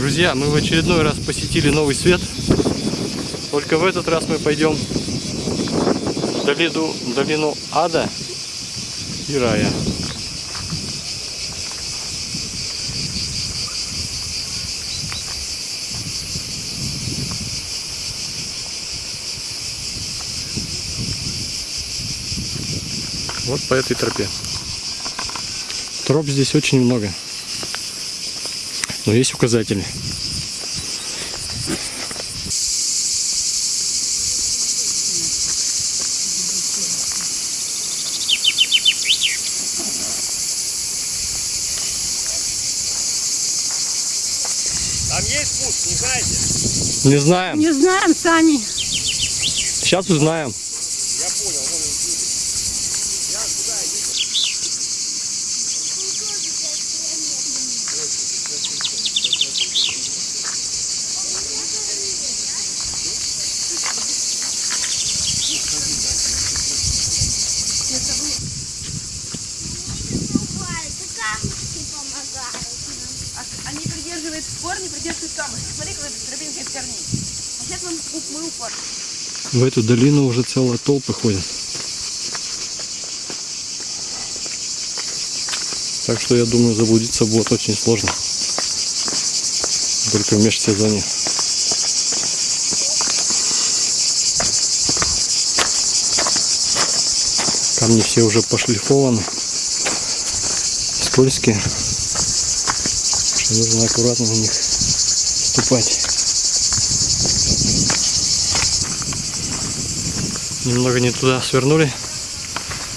Друзья, мы в очередной раз посетили новый свет. Только в этот раз мы пойдем в долину, в долину ада и рая. Вот по этой тропе. Троп здесь очень много. Но есть указатели. Там есть спуск, не знаете? Не знаем. Не знаем, Сани. Сейчас узнаем. Я понял, вон он идет. Я куда иду? Они придерживают корни, придерживают камыши. Смотри, как это тропинка из А сейчас мы, мы упор. В эту долину уже целые толпы ходят. Так что я думаю, заблудиться будет очень сложно. Только в межсезонье. Камни все уже пошлифованы. Скользкие. Нужно аккуратно на них ступать. Немного не туда свернули,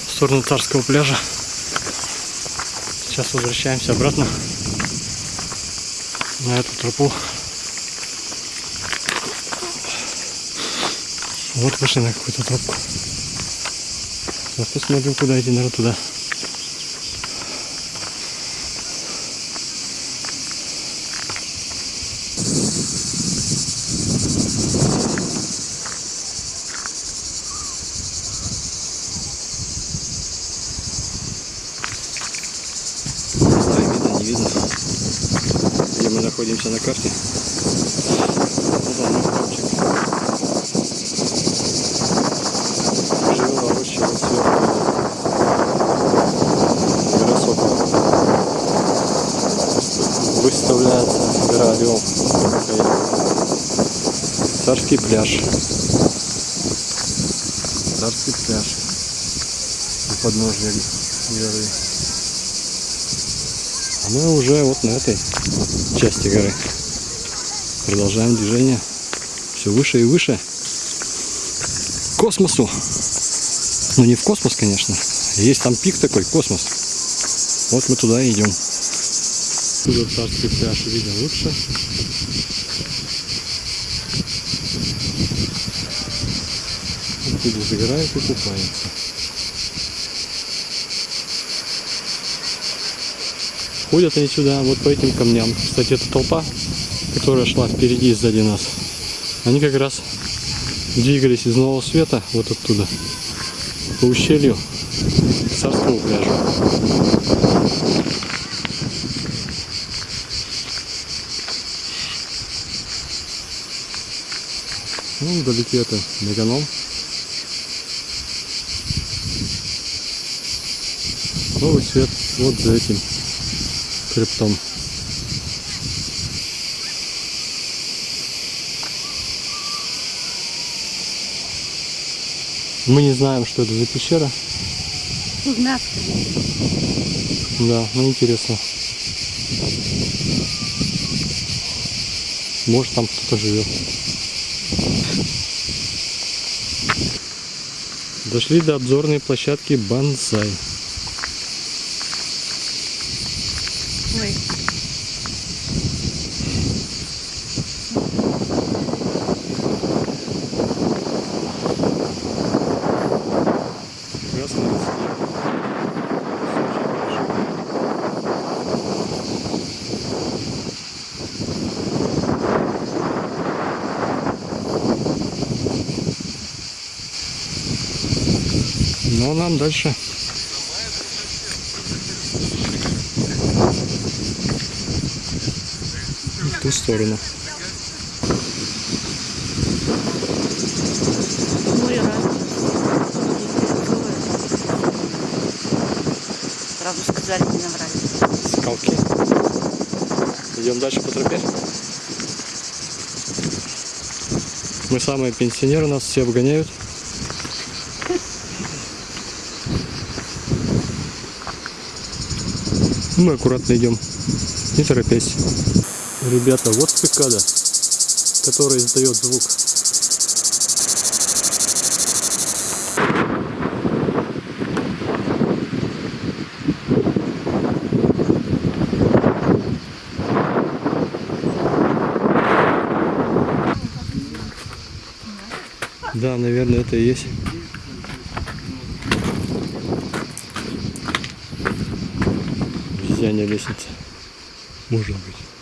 в сторону царского пляжа. Сейчас возвращаемся обратно на эту тропу. Вот вышли на какую-то тропку. Сейчас посмотрим, куда идти, наверное, туда. Не знаю, видно, не видно. Где мы находимся на карте. Вот он, наш. Выставляется гора Орел. Царский пляж. Царский пляж. У подножья горы. А мы уже вот на этой части горы. Продолжаем движение. Все выше и выше. К космосу. Ну не в космос, конечно. Есть там пик такой, космос. Вот мы туда и идем. Отсюда царский пляж видно лучше. Люди загорают и купаются. Ходят они сюда, вот по этим камням. Кстати, эта толпа, которая шла впереди и сзади нас, они как раз двигались из Нового Света, вот оттуда, по ущелью к Царскому пляжу. Ну, вдалеке это Меганом. Новый свет вот за этим хребтом. Мы не знаем, что это за пещера. Узнавка. Да, ну интересно. Может там кто-то живет. Дошли до обзорной площадки Бонсай. Красный цвет. Ну, а нам дальше ту сторону. Сказали, не наврали. Скалки. Идем дальше по тропе. Мы самые пенсионеры, нас все обгоняют. Мы аккуратно идем, не торопясь. Ребята, вот цикада, которая издает звук. Да, наверное, это и есть. Обезьянья лестница. Может быть.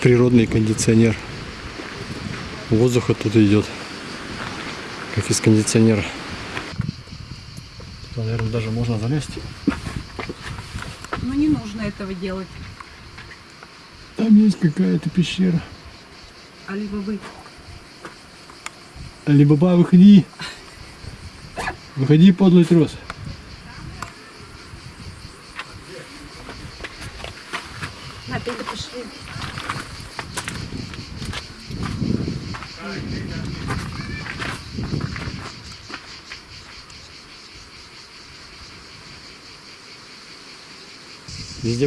Природный кондиционер. Воздух оттуда идет. Как из кондиционера. Туда, наверное, даже можно залезть. Ну не нужно этого делать. Там есть какая-то пещера. А либо вы. Алибаба, выходи. Выходи, подлый трос.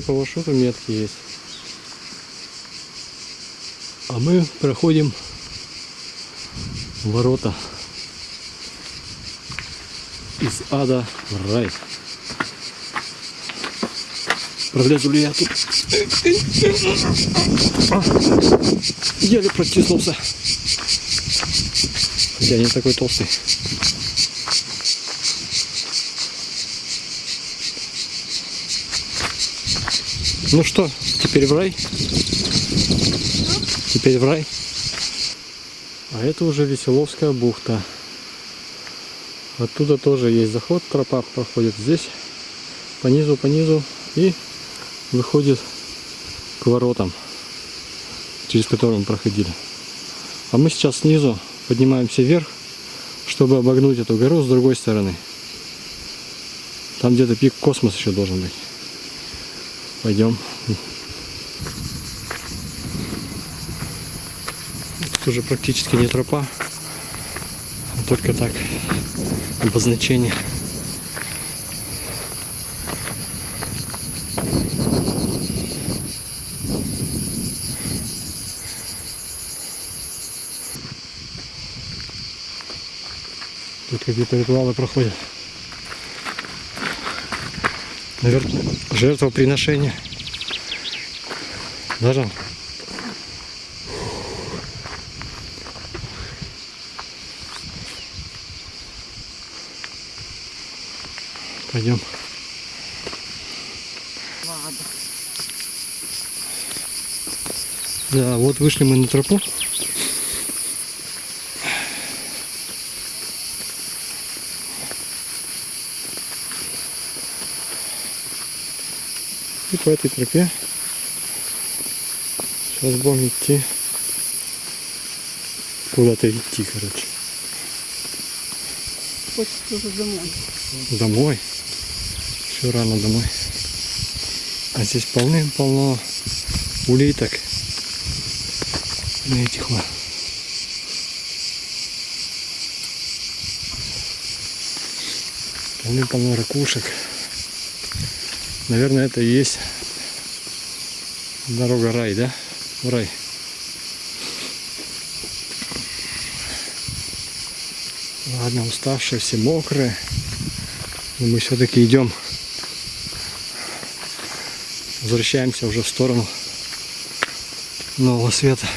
По маршруту метки есть. А мы проходим ворота из ада в рай. Пролезу ли я тут? Еле протиснулся. Я не такой толстый. Ну что, теперь в рай? Теперь в рай. А это уже Веселовская бухта. Оттуда тоже есть заход, тропа проходит здесь, по низу, по низу и выходит к воротам, через которые мы проходили. А мы сейчас снизу поднимаемся вверх, чтобы обогнуть эту гору с другой стороны. Там где-то пик космос еще должен быть. Пойдем. Тут уже практически не тропа, а только так обозначение. Тут какие-то ритуалы проходят. Наверное, жертвоприношение. Даже Пойдем. Да, вот вышли мы на тропу. И по этой тропе сейчас будем идти куда-то идти, короче. Хочется уже домой. Домой. Еще рано домой. А здесь полным-полно улиток. На этих вот. Полным-полно ракушек. Наверное, это и есть дорога рай, да? В рай. Ладно, уставшие, все мокрые. Но мы все-таки идем. Возвращаемся уже в сторону нового света.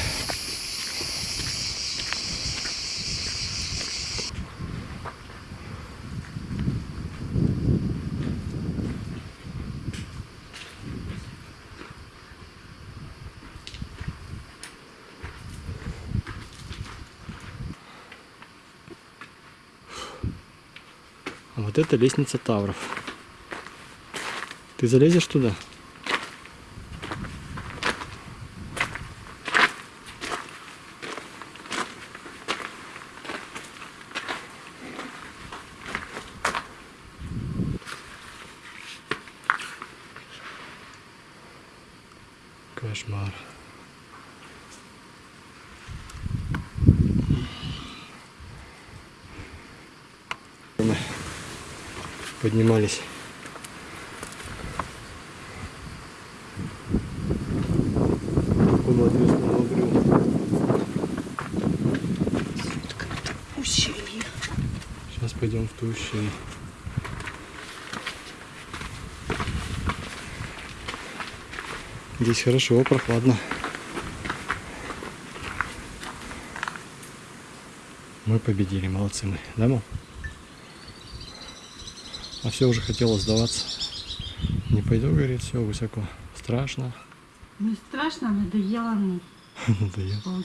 Вот это лестница Тавров. Ты залезешь туда? Кошмар. Мы поднимались. Сейчас пойдем в ту ущелье. Здесь хорошо, прохладно. Мы победили, молодцы мы, да, мам? А все уже хотела сдаваться. Не пойду, говорит, все высоко. Страшно. Не страшно, надоело мне Надоело.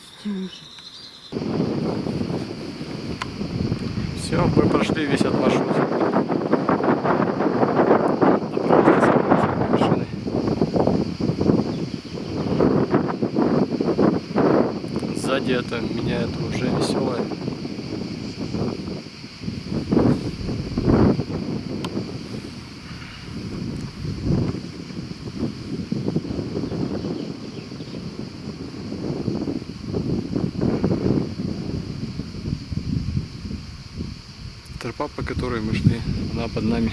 Все, мы прошли весь этот маршрут. Направо с машины. Сзади это меня это уже веселое. тропа, по которой мы шли, она под нами.